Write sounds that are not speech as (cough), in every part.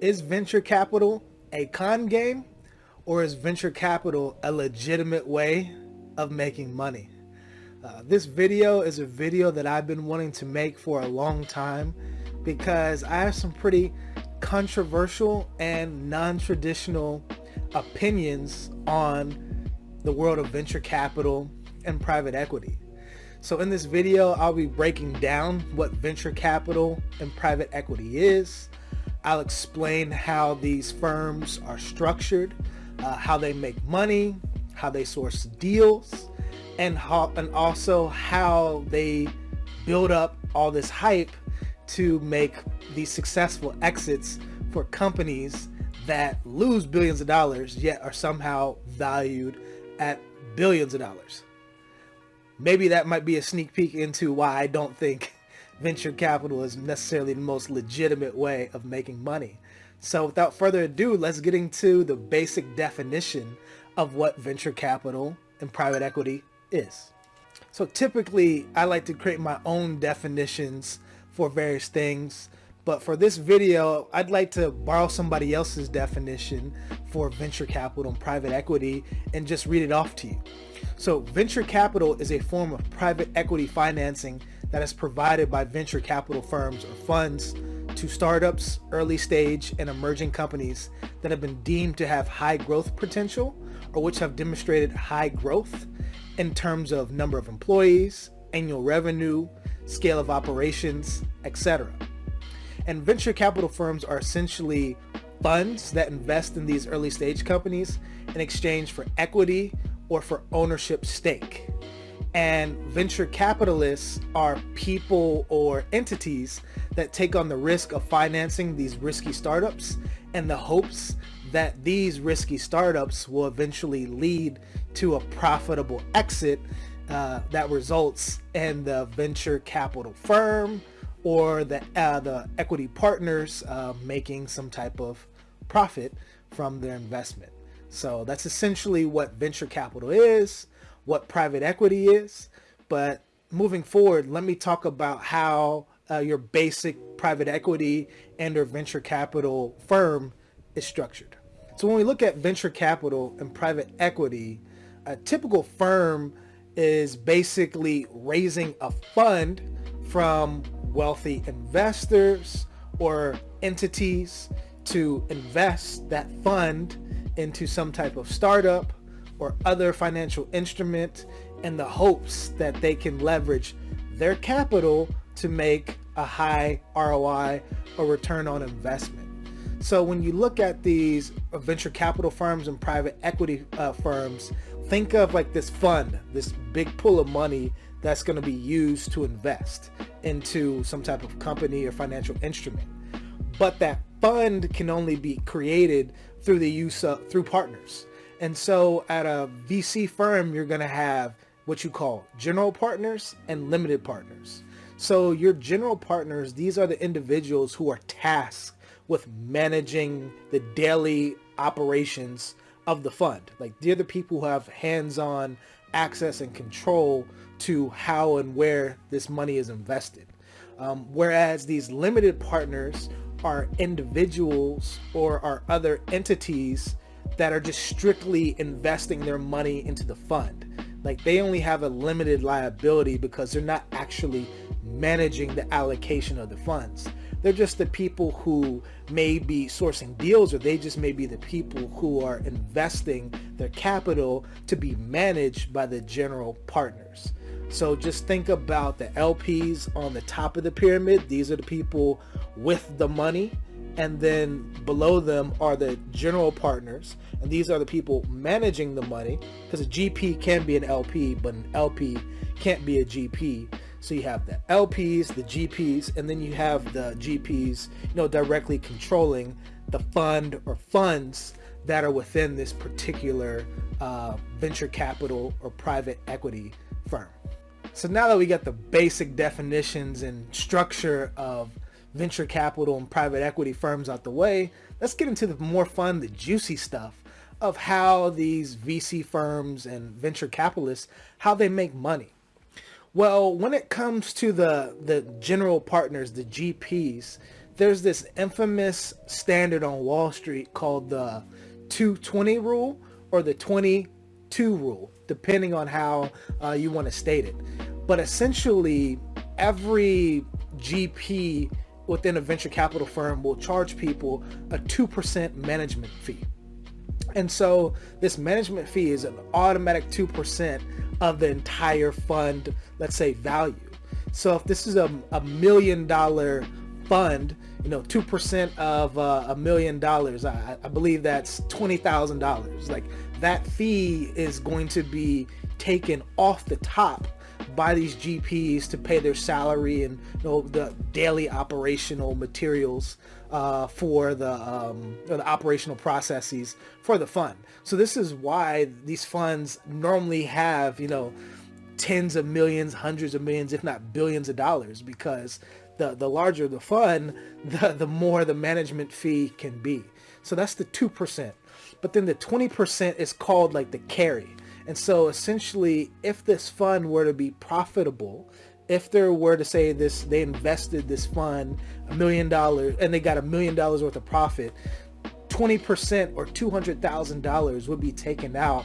Is venture capital a con game or is venture capital a legitimate way of making money? Uh, this video is a video that I've been wanting to make for a long time because I have some pretty controversial and non-traditional opinions on the world of venture capital and private equity. So in this video, I'll be breaking down what venture capital and private equity is, I'll explain how these firms are structured, uh, how they make money, how they source deals, and how and also how they build up all this hype to make these successful exits for companies that lose billions of dollars yet are somehow valued at billions of dollars. Maybe that might be a sneak peek into why I don't think venture capital is necessarily the most legitimate way of making money. So without further ado, let's get into the basic definition of what venture capital and private equity is. So typically I like to create my own definitions for various things, but for this video, I'd like to borrow somebody else's definition for venture capital and private equity and just read it off to you. So venture capital is a form of private equity financing that is provided by venture capital firms or funds to startups, early stage, and emerging companies that have been deemed to have high growth potential or which have demonstrated high growth in terms of number of employees, annual revenue, scale of operations, etc. And venture capital firms are essentially funds that invest in these early stage companies in exchange for equity or for ownership stake. And venture capitalists are people or entities that take on the risk of financing these risky startups and the hopes that these risky startups will eventually lead to a profitable exit uh, that results in the venture capital firm or the, uh, the equity partners uh, making some type of profit from their investment. So that's essentially what venture capital is what private equity is. But moving forward, let me talk about how uh, your basic private equity and or venture capital firm is structured. So when we look at venture capital and private equity, a typical firm is basically raising a fund from wealthy investors or entities to invest that fund into some type of startup or other financial instrument in the hopes that they can leverage their capital to make a high ROI or return on investment. So when you look at these venture capital firms and private equity uh, firms, think of like this fund, this big pool of money that's going to be used to invest into some type of company or financial instrument. But that fund can only be created through the use of through partners. And so at a VC firm, you're going to have what you call general partners and limited partners. So your general partners, these are the individuals who are tasked with managing the daily operations of the fund. Like they're the people who have hands-on access and control to how and where this money is invested. Um, whereas these limited partners are individuals or are other entities that are just strictly investing their money into the fund. Like they only have a limited liability because they're not actually managing the allocation of the funds. They're just the people who may be sourcing deals or they just may be the people who are investing their capital to be managed by the general partners. So just think about the LPs on the top of the pyramid. These are the people with the money and then below them are the general partners and these are the people managing the money because a GP can be an LP but an LP can't be a GP so you have the LPs the GPs and then you have the GPs you know directly controlling the fund or funds that are within this particular uh, venture capital or private equity firm. So now that we got the basic definitions and structure of venture capital and private equity firms out the way, let's get into the more fun, the juicy stuff of how these VC firms and venture capitalists, how they make money. Well, when it comes to the, the general partners, the GPs, there's this infamous standard on Wall Street called the 220 rule or the 22 rule, depending on how uh, you want to state it. But essentially, every GP within a venture capital firm will charge people a 2% management fee. And so this management fee is an automatic 2% of the entire fund, let's say value. So if this is a, a million dollar fund, you know, 2% of uh, a million dollars, I, I believe that's $20,000. Like that fee is going to be taken off the top by these GPs to pay their salary and you know, the daily operational materials uh, for the, um, the operational processes for the fund. So this is why these funds normally have, you know, tens of millions, hundreds of millions, if not billions of dollars, because the, the larger the fund, (laughs) the, the more the management fee can be. So that's the 2%. But then the 20% is called like the carry. And so essentially, if this fund were to be profitable, if there were to say this, they invested this fund a million dollars and they got a million dollars worth of profit, 20% or $200,000 would be taken out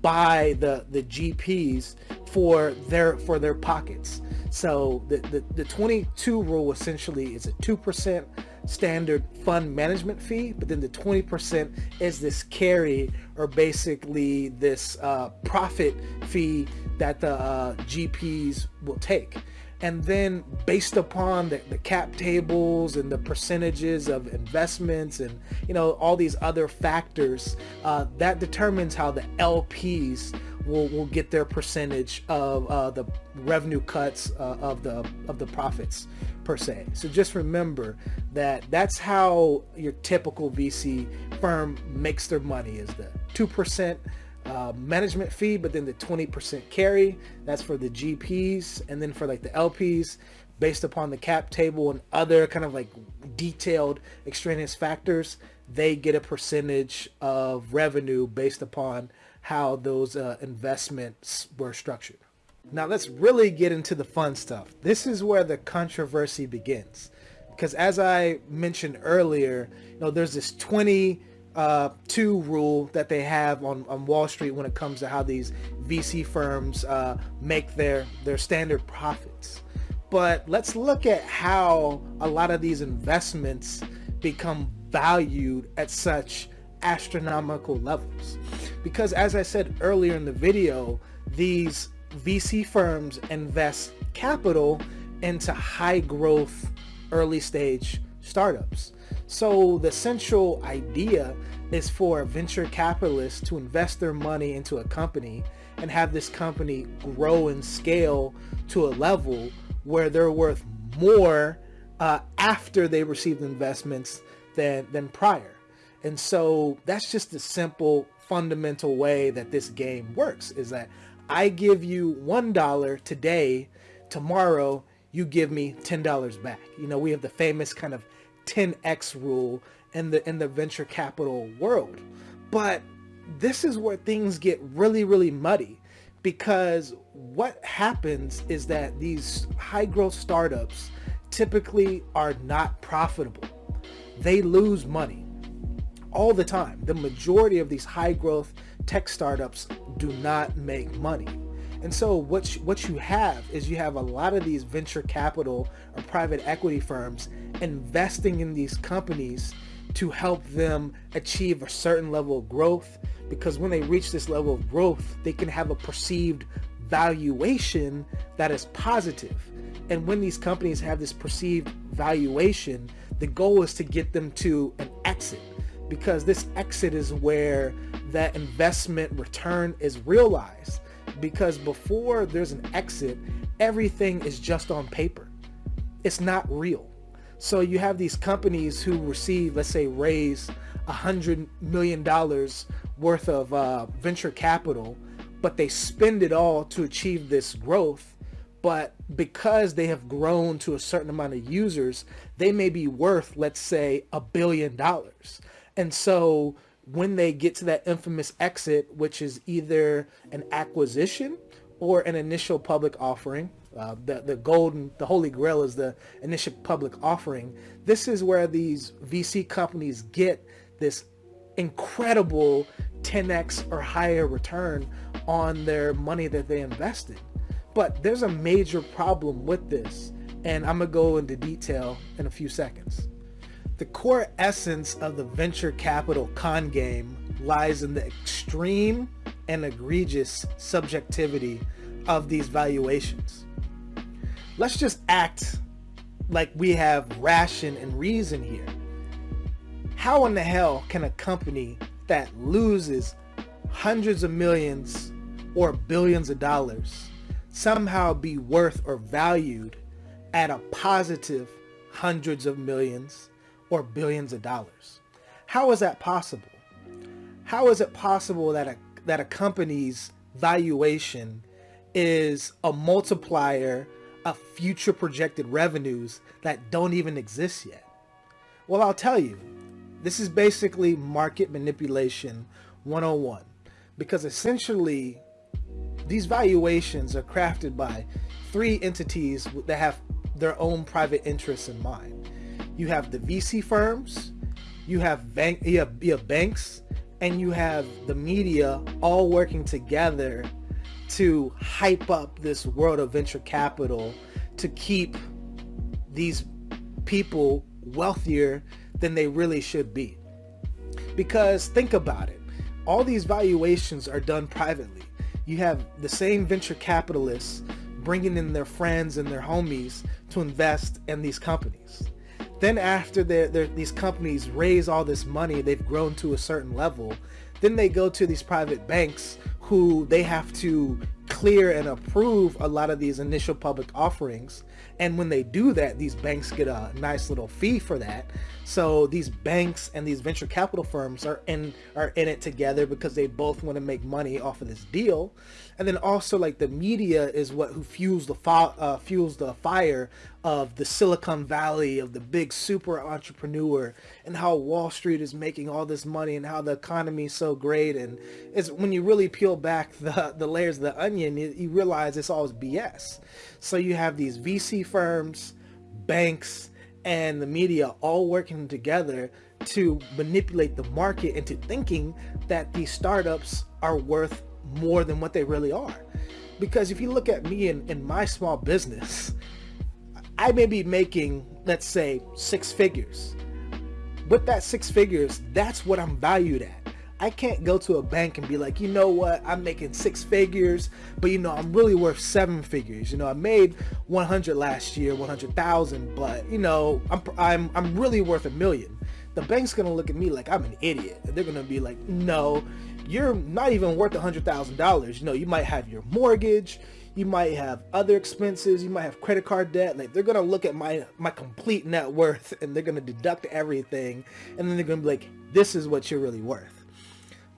by the, the GPs for their, for their pockets. So the, the, the 22 rule essentially is a 2% standard fund management fee, but then the 20% is this carry or basically this uh, profit fee that the uh, GPs will take. And then based upon the, the cap tables and the percentages of investments and, you know, all these other factors, uh, that determines how the LPs will, will get their percentage of uh, the revenue cuts uh, of the of the profits per se. So just remember that that's how your typical VC firm makes their money is the 2% uh, management fee, but then the 20% carry, that's for the GPs. And then for like the LPs, based upon the cap table and other kind of like detailed extraneous factors, they get a percentage of revenue based upon how those uh, investments were structured. Now let's really get into the fun stuff. This is where the controversy begins. Because as I mentioned earlier, you know, there's this 20 uh, rule that they have on, on Wall Street when it comes to how these VC firms uh, make their, their standard profits. But let's look at how a lot of these investments become valued at such astronomical levels. Because as I said earlier in the video, these VC firms invest capital into high growth early stage startups. So the central idea is for venture capitalists to invest their money into a company and have this company grow and scale to a level where they're worth more uh, after they receive investments than, than prior. And so that's just the simple fundamental way that this game works is that I give you $1 today, tomorrow you give me $10 back. You know, we have the famous kind of 10x rule in the in the venture capital world. But this is where things get really really muddy because what happens is that these high growth startups typically are not profitable. They lose money all the time. The majority of these high growth tech startups do not make money. And so what you, what you have is you have a lot of these venture capital or private equity firms investing in these companies to help them achieve a certain level of growth because when they reach this level of growth, they can have a perceived valuation that is positive. And when these companies have this perceived valuation, the goal is to get them to an exit because this exit is where that investment return is realized because before there's an exit, everything is just on paper. It's not real. So you have these companies who receive, let's say, raise a hundred million dollars worth of uh, venture capital, but they spend it all to achieve this growth. But because they have grown to a certain amount of users, they may be worth, let's say, a billion dollars. And so when they get to that infamous exit, which is either an acquisition or an initial public offering, Uh, the the golden, the holy grail is the initial public offering. This is where these VC companies get this incredible 10x or higher return on their money that they invested. But there's a major problem with this, and I'm gonna go into detail in a few seconds. The core essence of the venture capital con game lies in the extreme and egregious subjectivity of these valuations. Let's just act like we have ration and reason here. How in the hell can a company that loses hundreds of millions or billions of dollars somehow be worth or valued at a positive hundreds of millions or billions of dollars? How is that possible? How is it possible that a, that a company's valuation is a multiplier of future projected revenues that don't even exist yet? Well, I'll tell you, this is basically market manipulation 101 because essentially these valuations are crafted by three entities that have their own private interests in mind. You have the VC firms, you have bank, you have, you have banks, and you have the media all working together to hype up this world of venture capital to keep these people wealthier than they really should be. Because think about it, all these valuations are done privately. You have the same venture capitalists bringing in their friends and their homies to invest in these companies. Then after these companies raise all this money, they've grown to a certain level, then they go to these private banks who they have to clear and approve a lot of these initial public offerings. And when they do that these banks get a nice little fee for that. So these banks and these venture capital firms are in are in it together because they both want to make money off of this deal. And then also like the media is what who fuels the uh, fuels the fire of the Silicon Valley of the big super entrepreneur and how Wall Street is making all this money and how the economy is so great. And it's when you really peel back the the layers of the onion you, you realize it's all BS so you have these VC firms banks and the media all working together to manipulate the market into thinking that these startups are worth more than what they really are. Because if you look at me in, in my small business, I may be making, let's say, six figures. With that six figures, that's what I'm valued at. I can't go to a bank and be like, you know what, I'm making six figures, but you know, I'm really worth seven figures. You know, I made 100 last year, 100,000, but you know, I'm, I'm, I'm really worth a million. The bank's gonna look at me like I'm an idiot. They're gonna be like, no, you're not even worth a hundred thousand dollars. You know, you might have your mortgage, you might have other expenses, you might have credit card debt. Like they're gonna look at my my complete net worth and they're gonna deduct everything, and then they're gonna be like, this is what you're really worth.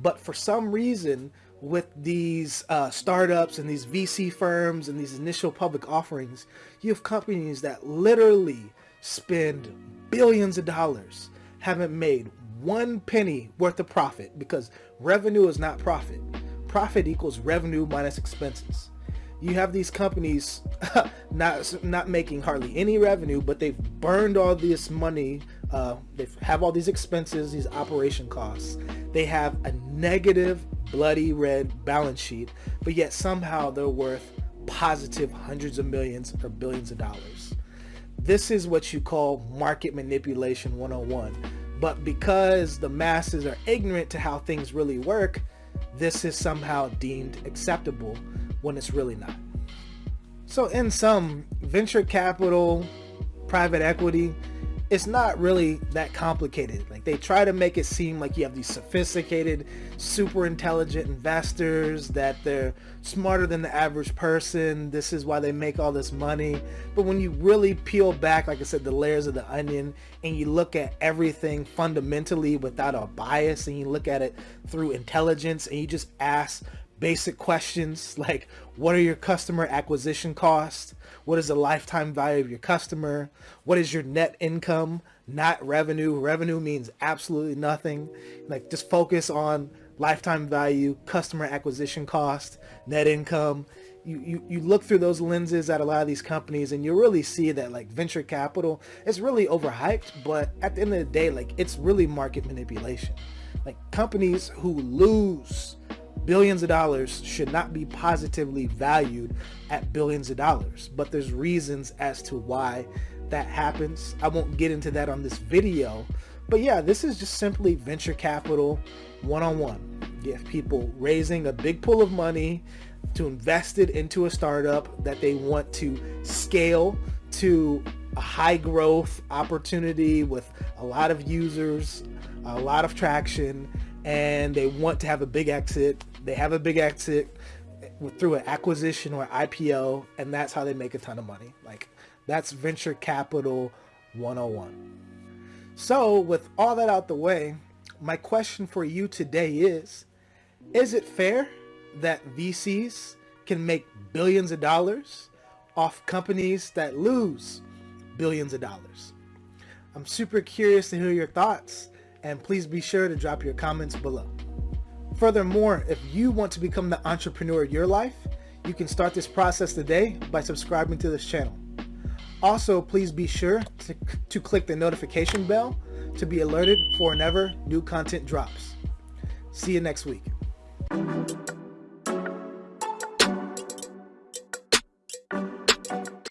But for some reason, with these uh, startups and these VC firms and these initial public offerings, you have companies that literally spend billions of dollars, haven't made one penny worth of profit because revenue is not profit. Profit equals revenue minus expenses. You have these companies (laughs) not not making hardly any revenue, but they've burned all this money. Uh, they have all these expenses, these operation costs. They have a negative, bloody red balance sheet, but yet somehow they're worth positive hundreds of millions or billions of dollars. This is what you call market manipulation 101. But because the masses are ignorant to how things really work, this is somehow deemed acceptable when it's really not. So in sum, venture capital, private equity, it's not really that complicated. Like they try to make it seem like you have these sophisticated, super intelligent investors that they're smarter than the average person. This is why they make all this money. But when you really peel back, like I said, the layers of the onion and you look at everything fundamentally without a bias and you look at it through intelligence and you just ask basic questions like what are your customer acquisition costs? What is the lifetime value of your customer? What is your net income? Not revenue. Revenue means absolutely nothing. Like just focus on lifetime value, customer acquisition cost, net income. you, you, you look through those lenses at a lot of these companies and you really see that like venture capital is really overhyped, but at the end of the day, like it's really market manipulation. Like companies who lose billions of dollars should not be positively valued at billions of dollars. But there's reasons as to why that happens. I won't get into that on this video. But yeah, this is just simply venture capital one-on-one. have people raising a big pool of money to invest it into a startup that they want to scale to a high growth opportunity with a lot of users, a lot of traction, and they want to have a big exit. They have a big exit through an acquisition or IPO, and that's how they make a ton of money. Like that's venture capital 101. So with all that out the way, my question for you today is, is it fair that VCs can make billions of dollars off companies that lose billions of dollars. I'm super curious to hear your thoughts and please be sure to drop your comments below. Furthermore, if you want to become the entrepreneur of your life, you can start this process today by subscribing to this channel. Also, please be sure to, to click the notification bell to be alerted for whenever new content drops. See you next week.